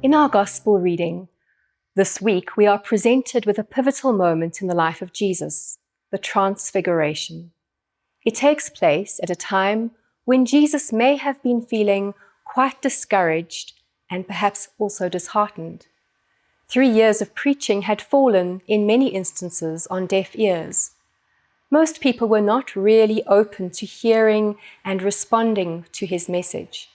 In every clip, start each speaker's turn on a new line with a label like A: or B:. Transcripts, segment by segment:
A: In our Gospel reading, this week we are presented with a pivotal moment in the life of Jesus, the Transfiguration. It takes place at a time when Jesus may have been feeling quite discouraged and perhaps also disheartened. Three years of preaching had fallen, in many instances, on deaf ears. Most people were not really open to hearing and responding to his message.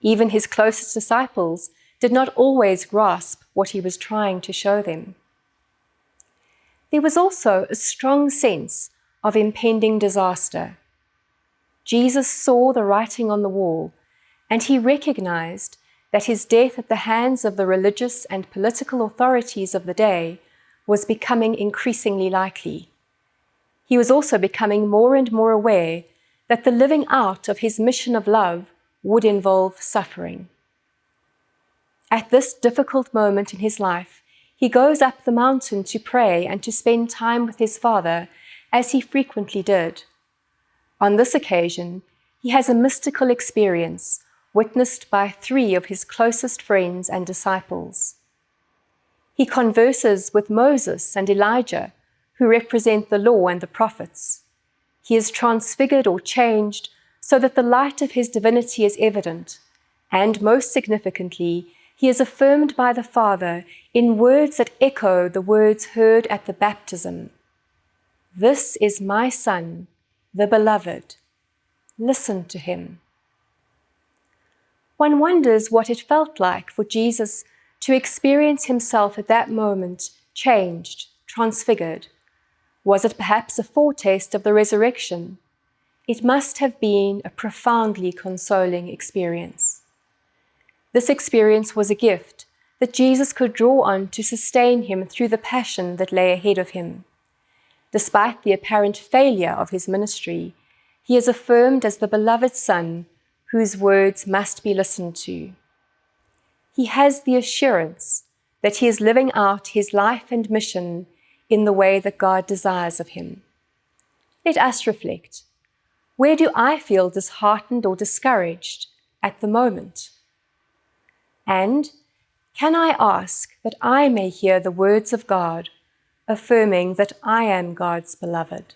A: Even his closest disciples did not always grasp what he was trying to show them. There was also a strong sense of impending disaster. Jesus saw the writing on the wall, and he recognized that his death at the hands of the religious and political authorities of the day was becoming increasingly likely. He was also becoming more and more aware that the living out of his mission of love would involve suffering. At this difficult moment in his life, he goes up the mountain to pray and to spend time with his Father, as he frequently did. On this occasion, he has a mystical experience witnessed by three of his closest friends and disciples. He converses with Moses and Elijah, who represent the law and the prophets. He is transfigured or changed so that the light of his divinity is evident, and most significantly, he is affirmed by the Father in words that echo the words heard at the baptism. This is my Son, the Beloved. Listen to him. One wonders what it felt like for Jesus to experience himself at that moment changed, transfigured. Was it perhaps a foretaste of the resurrection? It must have been a profoundly consoling experience. This experience was a gift that Jesus could draw on to sustain him through the passion that lay ahead of him. Despite the apparent failure of his ministry, he is affirmed as the beloved Son whose words must be listened to. He has the assurance that he is living out his life and mission in the way that God desires of him. Let us reflect. Where do I feel disheartened or discouraged at the moment? And can I ask that I may hear the words of God, affirming that I am God's beloved?